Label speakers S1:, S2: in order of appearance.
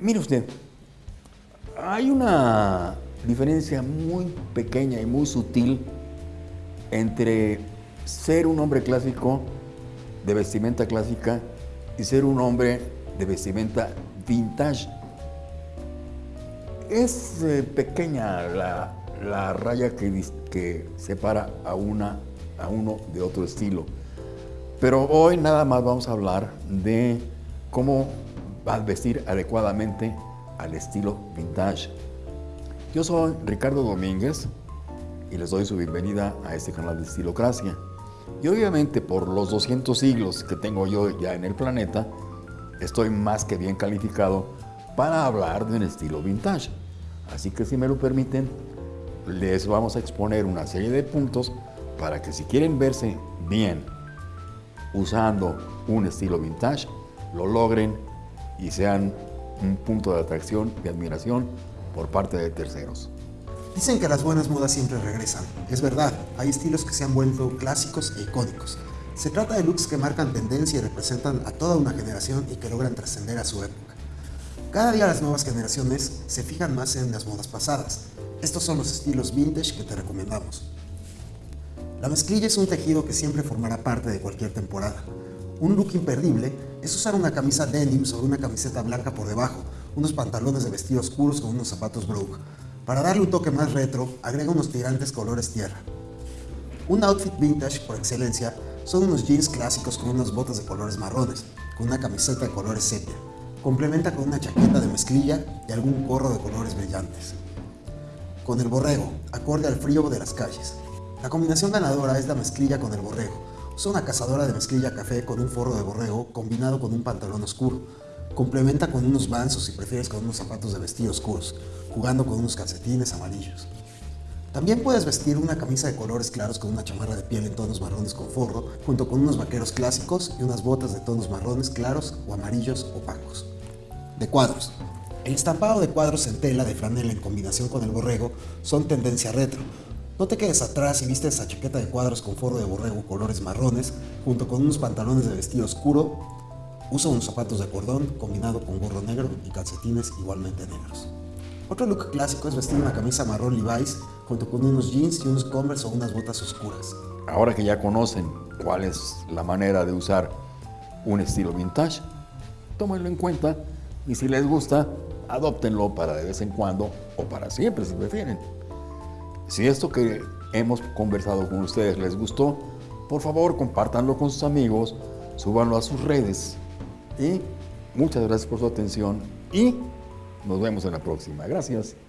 S1: Mire usted, hay una diferencia muy pequeña y muy sutil entre ser un hombre clásico de vestimenta clásica y ser un hombre de vestimenta vintage. Es eh, pequeña la, raya que, que separa a, una, a uno de otro estilo. Pero hoy nada más vamos a hablar de cómo vestir adecuadamente al estilo vintage. Yo soy Ricardo Domínguez y les doy su bienvenida a este canal de Estilocracia. Y obviamente por los 200 siglos que tengo yo ya en el planeta, estoy más que bien calificado para hablar de un estilo vintage. Así que si me lo permiten, les vamos a exponer una serie de puntos para que si quieren verse bien usando un estilo vintage, lo logren y sean un punto de atracción y admiración por parte de terceros.
S2: Dicen que las buenas modas siempre regresan. Es verdad, hay estilos que se han vuelto clásicos e icónicos. Se trata de looks que marcan tendencia y representan a toda una generación y que logran trascender a su época. Cada día las nuevas generaciones se fijan más en las modas pasadas. Estos son los estilos vintage que te recomendamos. La mezclilla es un tejido que siempre formará parte de cualquier temporada. Un look imperdible es usar una camisa denim sobre una camiseta blanca por debajo, unos pantalones de vestido oscuros con unos zapatos brogue. Para darle un toque más retro, agrega unos tirantes colores tierra. Un outfit vintage por excelencia son unos jeans clásicos con unas botas de colores marrones, con una camiseta de colores sepia. Complementa con una chaqueta de mezclilla y algún gorro de colores brillantes. Con el borrego, acorde al frío de las calles. La combinación ganadora es la mezclilla con el borrego. Una cazadora de mezclilla café con un forro de borrego combinado con un pantalón oscuro. Complementa con unos banzos si prefieres con unos zapatos de vestido oscuros, jugando con unos calcetines amarillos. También puedes vestir una camisa de colores claros con una chamarra de piel en tonos marrones con forro, junto con unos vaqueros clásicos y unas botas de tonos marrones claros o amarillos opacos. De cuadros. El estampado de cuadros en tela de franela en combinación con el borrego son tendencia retro, no te quedes atrás y viste esa chaqueta de cuadros con forro de borrego colores marrones, junto con unos pantalones de vestido oscuro. Usa unos zapatos de cordón combinado con gorro negro y calcetines igualmente negros. Otro look clásico es vestir una camisa marrón Levi's junto con unos jeans y unos Converse o unas botas oscuras.
S1: Ahora que ya conocen cuál es la manera de usar un estilo vintage, tómenlo en cuenta y si les gusta, adóptenlo para de vez en cuando o para siempre si prefieren. Si esto que hemos conversado con ustedes les gustó, por favor compártanlo con sus amigos, súbanlo a sus redes. Y muchas gracias por su atención y nos vemos en la próxima. Gracias.